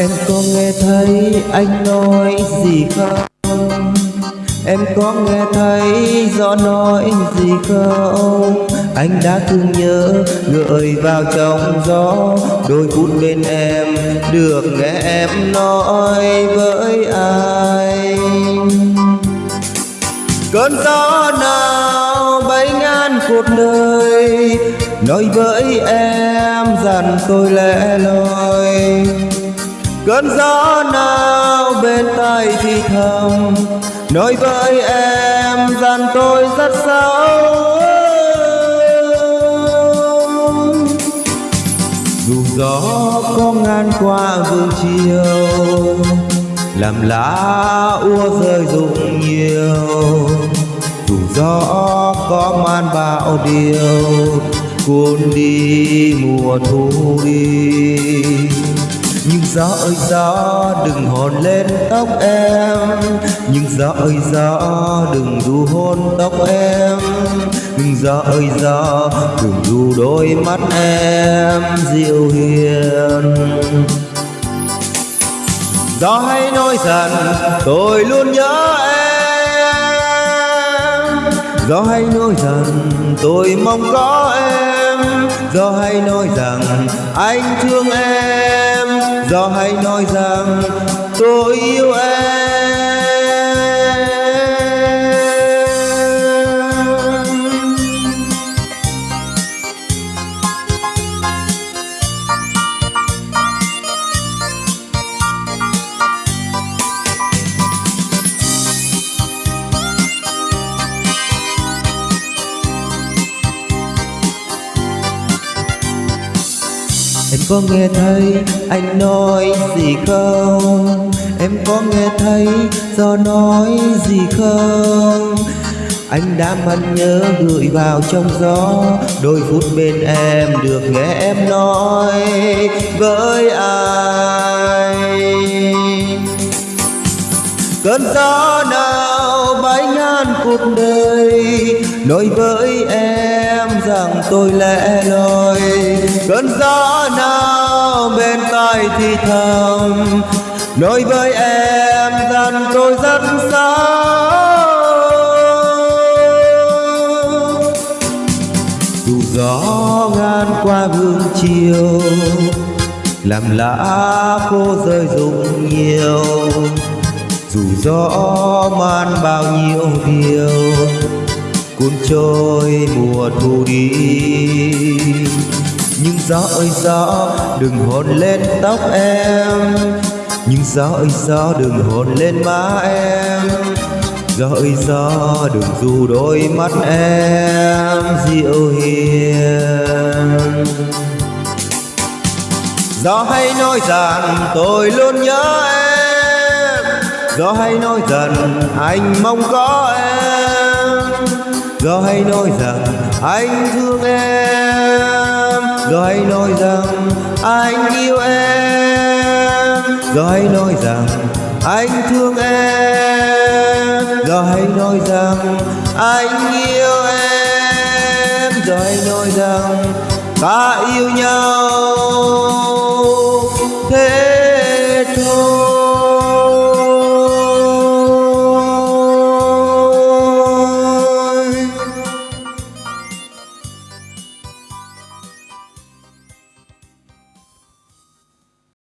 Em có nghe thấy anh nói gì không? Em có nghe thấy gió nói gì không? Anh đã thương nhớ gợi vào trong gió Đôi phút bên em được nghe em nói với ai Cơn gió nào bay ngang cuộc đời Nói với em rằng tôi lẻ loi Cơn gió nào bên tai thì thầm. Nói với em rằng tôi rất xấu. Dù gió có ngang qua vương chiều, Làm lá úa rơi rụng nhiều. Dù gió có man bão điều, Cuốn đi mùa thu đi gió ơi, gió, đừng hồn lên tóc em. Nhưng gió ơi, gió, đừng du hôn tóc em. Nhưng gió ơi, gió, đừng du đôi mắt em dịu hiền. Gió hay nói rằng tôi luôn nhớ em. Gió hay nói rằng tôi mong có em. Gió hay nói rằng anh thương em. Gió hãy nói rằng tôi yêu em. Có nghe thấy anh nói gì không? Em có nghe thấy do nói gì không? Anh đã mặn nhớ gửi vào trong gió, Đôi phút bên em được nghe em nói với ai? Cơn gió nào bay ngàn cuộc đời Nói với em rằng tôi lẻ loi, Cơn gió nào bên tai thì thầm. Nói với em rằng tôi rất xa Dù gió ngang qua vương chiều, Làm lá khô rơi rụng nhiều. Dù gió man bao nhiêu điều cuốn trôi mùa thu đi. Nhưng gió ơi, gió, đừng hôn lên tóc em. Nhưng gió ơi, gió, đừng hôn lên má em. Gió ơi, gió, đừng dù đôi mắt em dịu hiền. Gió hay nói rằng tôi luôn nhớ em Gió hay nói rằng anh mong có em. Gió hay nói rằng anh thương em. Gió hay nói rằng anh yêu em. Gió hay nói rằng anh thương em. Gió hay nói rằng anh yêu em. Gió hay nói rằng ta yêu nhau.